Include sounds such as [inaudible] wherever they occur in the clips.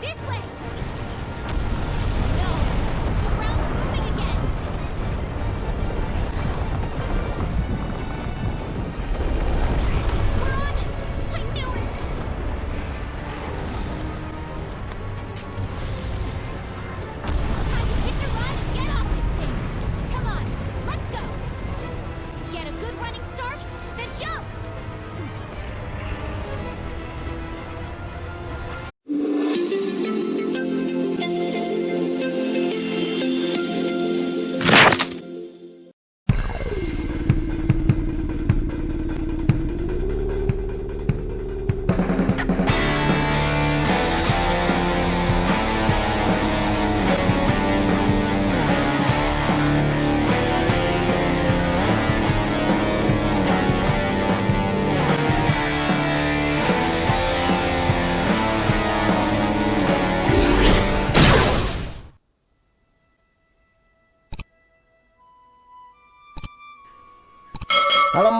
This way!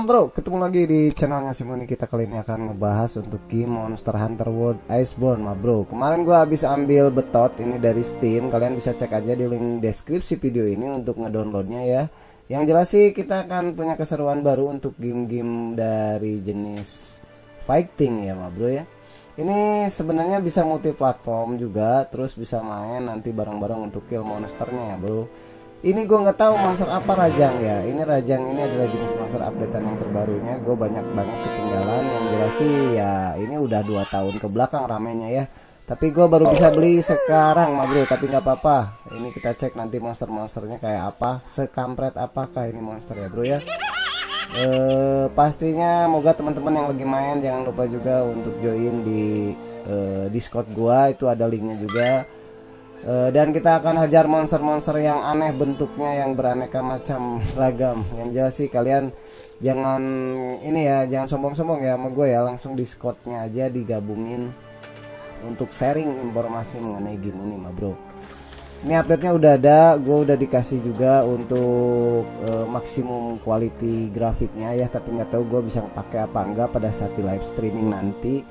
Bro, ketemu lagi di channelnya Simoni Kita kali ini akan ngebahas untuk game Monster Hunter World Iceborne ma bro. Kemarin gua habis ambil betot ini dari Steam. Kalian bisa cek aja di link deskripsi video ini untuk ngedownloadnya ya. Yang jelas sih kita akan punya keseruan baru untuk game-game dari jenis fighting ya ma bro ya. Ini sebenarnya bisa multi platform juga terus bisa main nanti bareng-bareng untuk kill monsternya ya bro ini gue nggak tahu monster apa rajang ya. Ini rajang ini adalah jenis monster updatean yang terbarunya. Gue banyak banget ketinggalan. Yang jelas sih ya ini udah dua tahun ke belakang ramenya ya. Tapi gue baru bisa beli sekarang mah bro. Tapi nggak apa-apa. Ini kita cek nanti monster-monsternya kayak apa sekampret apakah ini monster ya bro ya? Eh, pastinya moga teman-teman yang lagi main jangan lupa juga untuk join di eh, Discord gua. Itu ada linknya juga Eh, dan kita akan hajar monster-monster yang aneh bentuknya yang beraneka macam ragam. Yang jelas sih kalian jangan ini ya jangan sombong-sombong ya sama gue ya. Langsung discordnya aja digabungin untuk sharing informasi mengenai game ini mah bro. Ini update nya udah ada gue udah dikasih juga untuk eh, maksimum quality grafiknya ya. Tapi nggak tahu gue bisa pakai apa enggak pada saat di live streaming nanti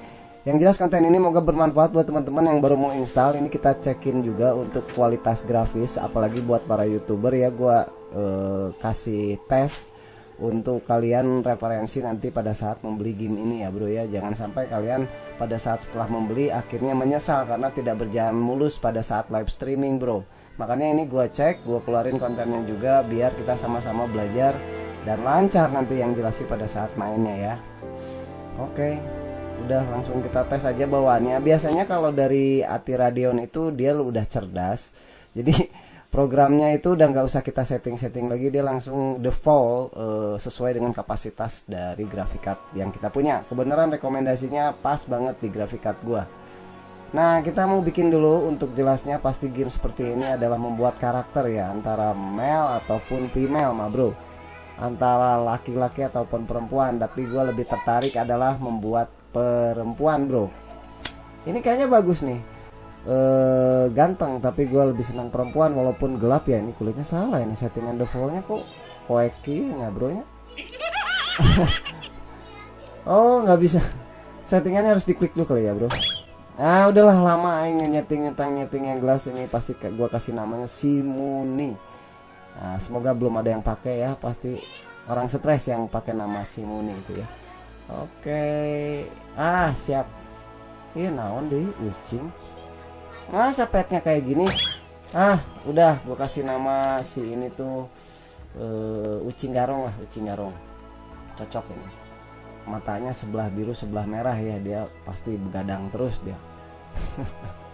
yang jelas konten ini moga bermanfaat buat teman-teman yang baru mau install. Ini kita cekin juga untuk kualitas grafis apalagi buat para youtuber ya. Gue eh, kasih tes untuk kalian referensi nanti pada saat membeli game ini ya bro ya. Jangan sampai kalian pada saat setelah membeli akhirnya menyesal karena tidak berjalan mulus pada saat live streaming bro. Makanya ini gua cek gua keluarin kontennya juga biar kita sama-sama belajar dan lancar nanti yang jelas sih pada saat mainnya ya. Oke udah langsung kita tes aja bawaannya. Biasanya kalau dari Ati Radeon itu dia udah cerdas. Jadi [laughs] programnya itu udah nggak usah kita setting-setting lagi. Dia langsung default eh, sesuai dengan kapasitas dari grafik card yang kita punya. Kebenaran rekomendasinya pas banget di grafik card gua. Nah kita mau bikin dulu untuk jelasnya pasti game seperti ini adalah membuat karakter ya antara male ataupun female ma bro antara laki-laki ataupun perempuan. Tapi gue lebih tertarik adalah membuat perempuan bro. Ini kayaknya bagus nih. Eh ganteng tapi gue lebih senang perempuan walaupun gelap ya. Ini kulitnya salah ini settingan defaultnya kok. Poeki nggak bro nya [laughs] oh nggak bisa. Settingannya harus diklik dulu kali ya bro. Ah udahlah lama ini nyeting nyeting nyeting yang gelas ini. Pasti gua kasih namanya Simuni nah, semoga belum ada yang pakai ya pasti orang stres yang pakai nama Simuni itu ya. Oke. Ah siap. Ih naon deh ucing masa petnya kayak gini? Ah udah gua kasih nama si ini tuh eh, ucing garong lah ucing garong. Cocok ini. Matanya sebelah biru sebelah merah ya dia pasti begadang terus dia [laughs]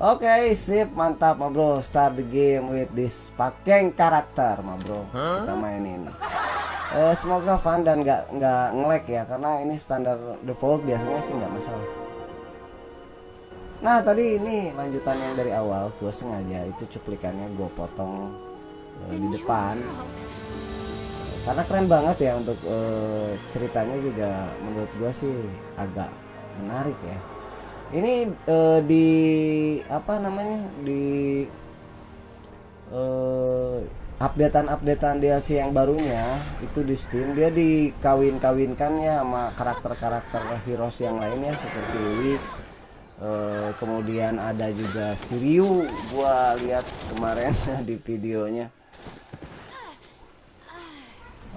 Oke sip mantap ma bro. Start the game with this pakai karakter ma bro. Kita mainin. Eh, semoga fun dan nggak nggak ngelek ya karena ini standar default biasanya sih nggak masalah. Nah tadi ini lanjutan yang dari awal. Gue sengaja itu cuplikannya gue potong eh, di depan. Karena keren banget ya untuk eh, ceritanya juga menurut gue sih agak menarik ya ini eh, di apa namanya di eh, updatean-updatean DLC yang barunya itu di Steam. Dia dikawin-kawinkan ya sama karakter-karakter heroes yang lainnya seperti Witch, Eh, kemudian ada juga si Ryu gua lihat kemarin [laughs] di videonya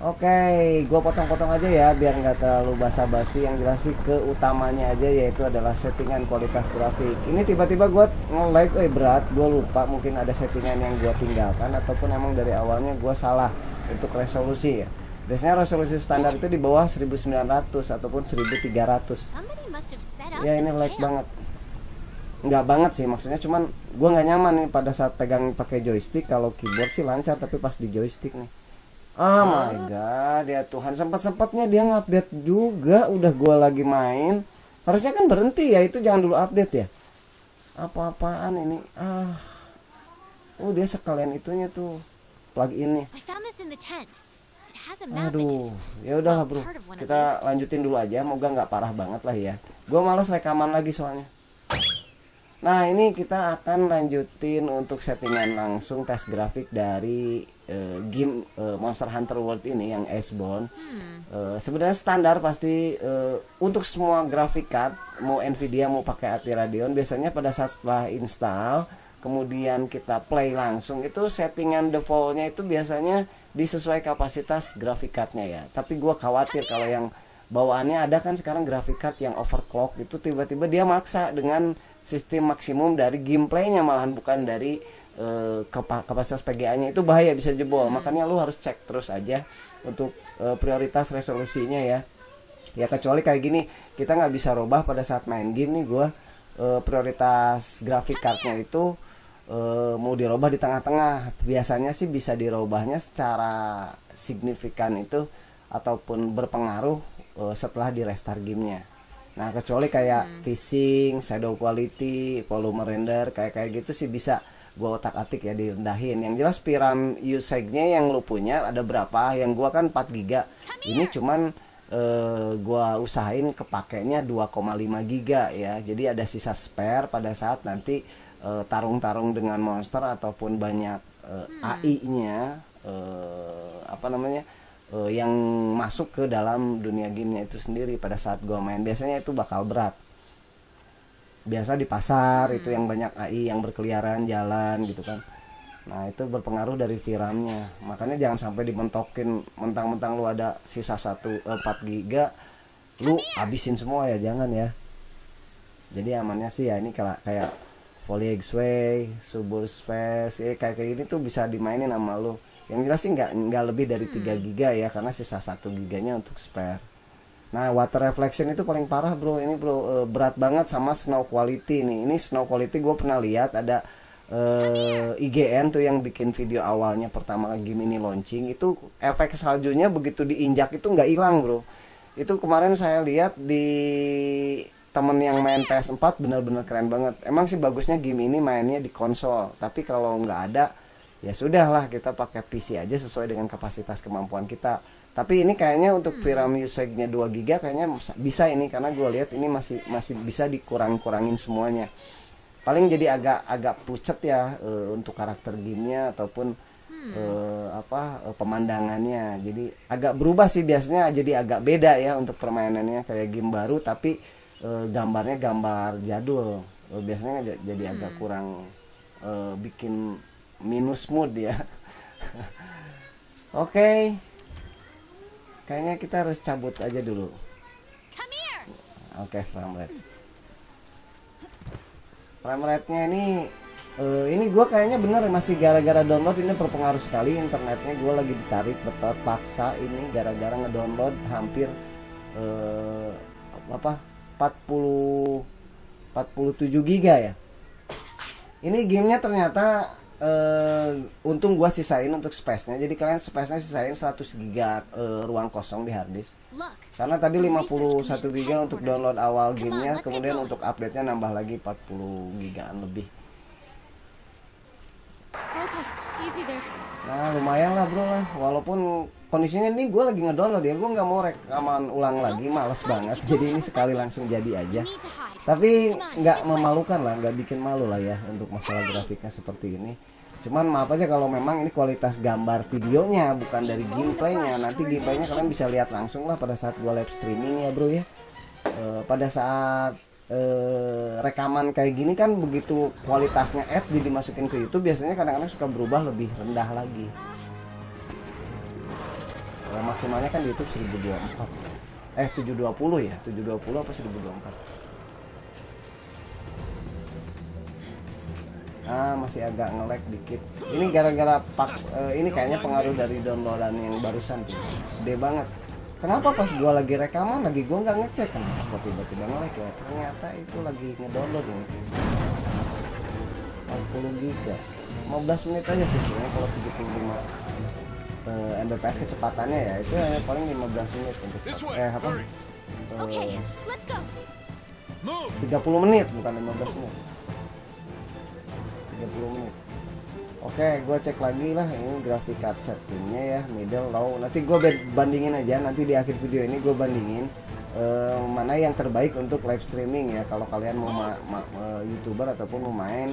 Oke, gua potong-potong aja ya biar nggak terlalu basa-basi. Yang jelas sih ke utamanya aja yaitu adalah settingan kualitas grafik. Ini tiba-tiba gua nge-like eh berat, gua lupa mungkin ada settingan yang gua tinggalkan ataupun emang dari awalnya gua salah untuk resolusi ya. Biasanya resolusi standar itu di bawah 1900 ataupun 1300. Somebody must have set up Ya ini jail. banget. Nggak banget sih maksudnya cuman gua nggak nyaman nih pada saat pegang pakai joystick kalau keyboard sih lancar tapi pas di joystick nih. Oh my god, ya Tuhan sempat-sempatnya dia ngupdate juga udah gua lagi main. Harusnya kan berhenti ya, itu jangan dulu update ya. Apa-apaan ini? Ah. Oh, dia sekalian itunya tuh plug-innya. Aduh, ya udahlah bro. Kita lanjutin dulu aja, moga nggak parah banget lah ya. Gua males rekaman lagi soalnya. Nah ini kita akan lanjutin untuk settingan langsung tes grafik dari eh, game eh, Monster Hunter World ini yang Iceborne. Eh, Sebenarnya standar pasti eh, untuk semua grafik card mau Nvidia mau pakai ATI Radeon biasanya pada saat setelah install kemudian kita play langsung itu settingan defaultnya itu biasanya disesuai kapasitas grafik cardnya ya. Tapi gua khawatir kalau yang bawaannya ada kan sekarang grafik card yang overclock itu tiba-tiba dia maksa dengan sistem maksimum dari gameplaynya malahan bukan dari kepa- kapasitas PGA-nya itu bahaya bisa jebol. Makanya lu harus cek terus aja untuk eh, prioritas resolusinya ya. Ya kecuali kayak gini kita nggak bisa robah pada saat main game nih gua eh, prioritas grafik cardnya itu eh, mau dirubah di tengah-tengah. Biasanya sih bisa dirubahnya secara signifikan itu ataupun berpengaruh eh, setelah di restart gamenya. Nah kecuali kayak phasing shadow quality volume render kayak kayak gitu sih bisa gua otak atik ya direndahin. Yang jelas piram usage-nya yang lu punya ada berapa? Yang gua kan 4 giga. Ini cuman eh, gua usahain kepakainya 2,5 giga ya. Jadi ada sisa spare pada saat nanti eh, tarung-tarung dengan monster ataupun banyak eh, AI-nya eh, apa namanya eh, yang masuk ke dalam dunia gamenya itu sendiri pada saat gua main. Biasanya itu bakal berat. Biasa di pasar itu yang banyak AI yang berkeliaran jalan gitu kan. Nah itu berpengaruh dari VRAM-nya makanya jangan sampai dimentokin mentang-mentang lu ada sisa satu eh, 4 giga lu habisin semua ya jangan ya. Jadi amannya sih ya ini kayak kayak Volley X-Way, Subur Space, eh, kayak kayak gini tuh bisa dimainin sama lu. Yang jelas sih nggak nggak lebih dari 3 giga ya karena sisa satu giganya untuk spare. Nah, water reflection itu paling parah, Bro. Ini, Bro, eh, berat banget sama snow quality nih. Ini snow quality gue pernah lihat ada eh, IGN tuh yang bikin video awalnya pertama game ini launching itu efek saljunya begitu diinjak itu nggak hilang, Bro. Itu kemarin saya lihat di temen yang main PS4 bener-bener keren banget. Emang sih bagusnya game ini mainnya di konsol, tapi kalau nggak ada ya sudahlah kita pakai PC aja sesuai dengan kapasitas kemampuan kita. Tapi ini kayaknya untuk VRAM usage-nya 2 GB kayaknya bisa ini karena gue lihat ini masih masih bisa dikurang-kurangin semuanya. Paling jadi agak agak pucet ya eh, untuk karakter gamenya ataupun eh, apa eh, pemandangannya. Jadi agak berubah sih biasanya jadi agak beda ya untuk permainannya kayak game baru tapi eh, gambarnya gambar jadul. Eh, biasanya jadi agak kurang eh, bikin minus mood ya. [laughs] Oke. Kayaknya kita harus cabut aja dulu. Oke, frame rate. Frame rate-nya ini eh, ini gua kayaknya bener masih gara-gara download ini berpengaruh sekali internetnya gua lagi ditarik betot paksa ini gara-gara ngedownload hampir eh, apa 40 47 giga ya. Ini gamenya ternyata eh, untung gua sisain untuk space-nya. Jadi kalian space-nya sisain 100 giga eh, ruang kosong di harddisk. Karena tadi the 51 research commission's giga untuk download awal gamenya, kemudian untuk update-nya nambah lagi 40 gigaan lebih. Nah lumayan lah bro lah, walaupun kondisinya ini gue lagi ngedownload ya, gue nggak mau rekaman ulang lagi, males banget. [laughs] Jadi ini sekali langsung jadi aja. Tapi nggak memalukan lah, nggak bikin malu lah ya untuk masalah grafiknya seperti ini. Cuman maaf aja kalau memang ini kualitas gambar videonya bukan dari gameplaynya. Nanti gameplaynya kalian bisa lihat langsung lah pada saat gue live streaming ya bro ya. Eh, pada saat eh, rekaman kayak gini kan begitu kualitasnya HD dimasukin ke YouTube biasanya kadang-kadang suka berubah lebih rendah lagi Eh, maksimalnya kan di YouTube 1024 eh 720 ya 720 apa 1024 ah masih agak nge-lag dikit. Ini gara-gara pak eh, ini kayaknya pengaruh dari downloadan yang barusan tuh. Gede banget. Kenapa pas gua lagi rekaman lagi gua nggak ngecek? Kenapa kok tiba-tiba nge-lag ya? Ternyata itu lagi ngedownload ini. 40 giga. 15 menit aja sih sebenarnya kalau 75 eh, Mbps kecepatannya ya. Itu hanya paling 15 menit untuk eh apa? Eh, let's go. Move. 30 menit bukan 15 menit 30 menit. Oke gue cek lagi lah ini grafik card settingnya ya middle low. Nanti gue bandingin aja nanti di akhir video ini gue bandingin eh, mana yang terbaik untuk live streaming ya. Kalau kalian mau ma- ma- eh, youtuber ataupun mau main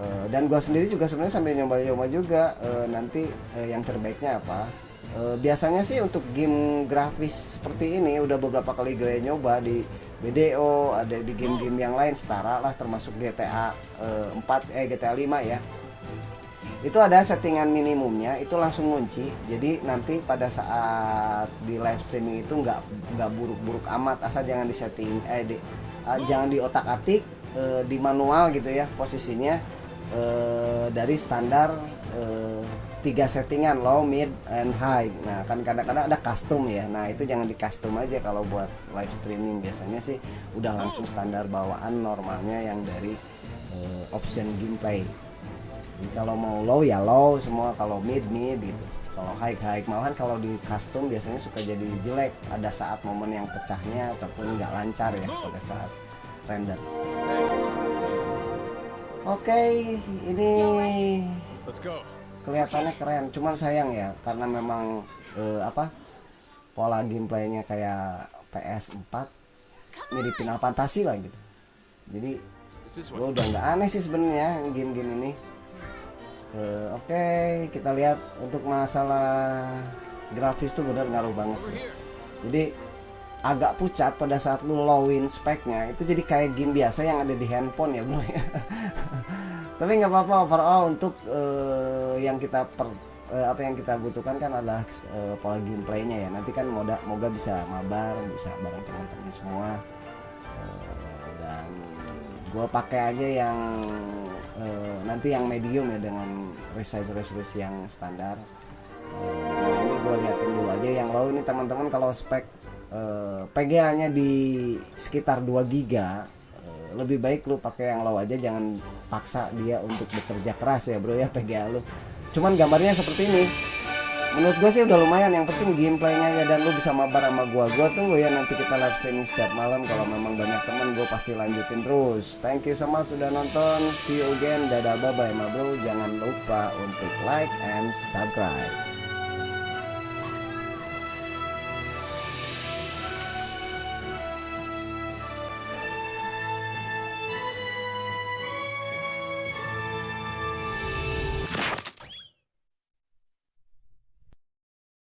Eh, dan gue sendiri juga sebenarnya sambil nyoba-nyoba juga eh, nanti eh, yang terbaiknya apa Eh, biasanya sih untuk game grafis seperti ini udah beberapa kali gue nyoba di BDO ada di game-game yang lain setara lah termasuk GTA eh, 4 eh GTA 5 ya. Itu ada settingan minimumnya itu langsung kunci jadi nanti pada saat di live streaming itu nggak nggak buruk-buruk amat asal jangan disetting eh di, ah, jangan di otak atik di manual gitu ya posisinya eh, dari standar eh, tiga settingan low mid and high. Nah kan kadang-kadang ada custom ya. Nah itu jangan di custom aja kalau buat live streaming. Biasanya sih udah langsung standar bawaan normalnya yang dari eh, option gameplay. Jadi kalau mau low ya low semua kalau mid mid gitu. Kalau high high. Malahan kalau di custom biasanya suka jadi jelek. Ada saat momen yang pecahnya ataupun nggak lancar ya pada saat render. Oke ini Let's go. Kelihatannya keren. Cuman sayang ya karena memang eh, apa pola gameplaynya kayak PS4 mirip Final Fantasy lah gitu. Jadi gue udah nggak aneh sih sebenarnya game-game ini. Eh, oke kita lihat untuk masalah grafis tuh benar ngaruh banget. Here. jadi agak pucat pada saat lu lowin speknya itu jadi kayak game biasa yang ada di handphone ya bro. Ya [laughs] tapi nggak apa-apa overall untuk eh, yang kita per eh, apa yang kita butuhkan kan adalah eh, pola gameplaynya ya. Nanti kan moga moga bisa mabar bisa bareng teman-teman semua. Eh, dan gue pakai aja yang eh, nanti yang medium ya dengan resize resolusi yang standar. Eh, nah ini gue liatin dulu aja yang low ini teman-teman kalau spek eh, PGA nya di sekitar 2 giga lebih baik lu pakai yang low aja. Jangan paksa dia untuk bekerja keras ya bro ya PGA lu cuman gambarnya seperti ini. Menurut gue sih udah lumayan. Yang penting gameplaynya aja dan lu bisa mabar sama gua. Gua tunggu ya nanti kita live streaming setiap malam. Kalau memang banyak teman gue pasti lanjutin terus. Thank you so much sudah nonton. See you again. Dadah bye bye ma bro. Jangan lupa untuk like and subscribe